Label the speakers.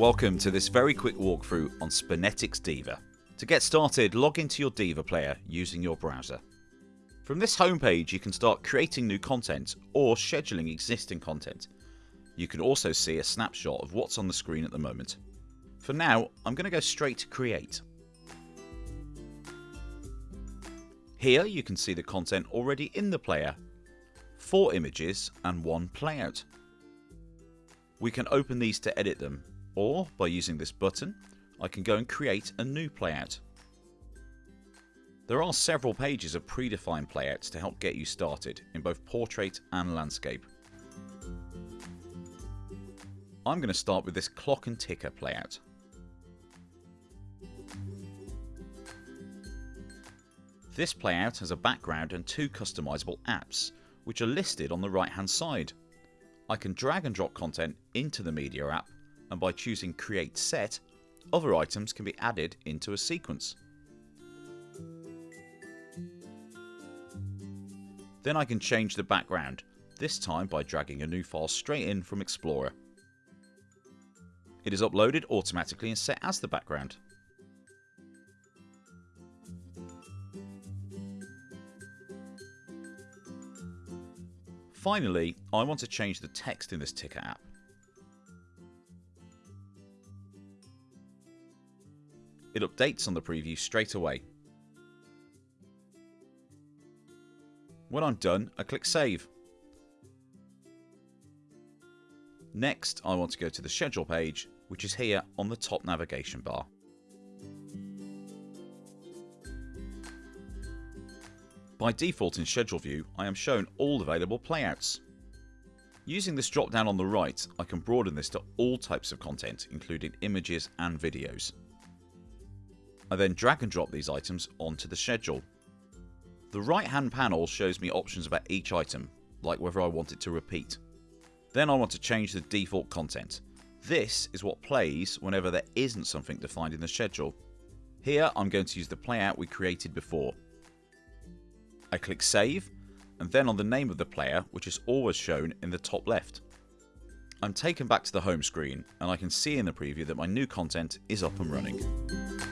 Speaker 1: Welcome to this very quick walkthrough on SpinetiX Diva. To get started, log into your Diva player using your browser. From this homepage you can start creating new content or scheduling existing content. You can also see a snapshot of what's on the screen at the moment. For now, I'm going to go straight to create. Here you can see the content already in the player, 4 images and 1 playout. We can open these to edit them or by using this button I can go and create a new playout. There are several pages of predefined playouts to help get you started in both portrait and landscape. I'm going to start with this clock and ticker playout. This playout has a background and two customizable apps which are listed on the right hand side. I can drag and drop content into the media app and by choosing create set other items can be added into a sequence. Then I can change the background, this time by dragging a new file straight in from Explorer. It is uploaded automatically and set as the background. Finally, I want to change the text in this ticker app. It updates on the preview straight away. When I'm done, I click save. Next, I want to go to the schedule page, which is here on the top navigation bar. By default in schedule view, I am shown all available playouts. Using this drop down on the right, I can broaden this to all types of content, including images and videos. I then drag and drop these items onto the schedule. The right hand panel shows me options about each item, like whether I want it to repeat. Then I want to change the default content. This is what plays whenever there isn't something defined in the schedule. Here I'm going to use the playout we created before. I click save and then on the name of the player which is always shown in the top left. I'm taken back to the home screen and I can see in the preview that my new content is up and running.